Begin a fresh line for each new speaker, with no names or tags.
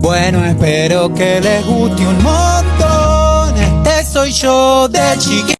Bueno, espero que les guste un montón. Este soy yo de chiquito.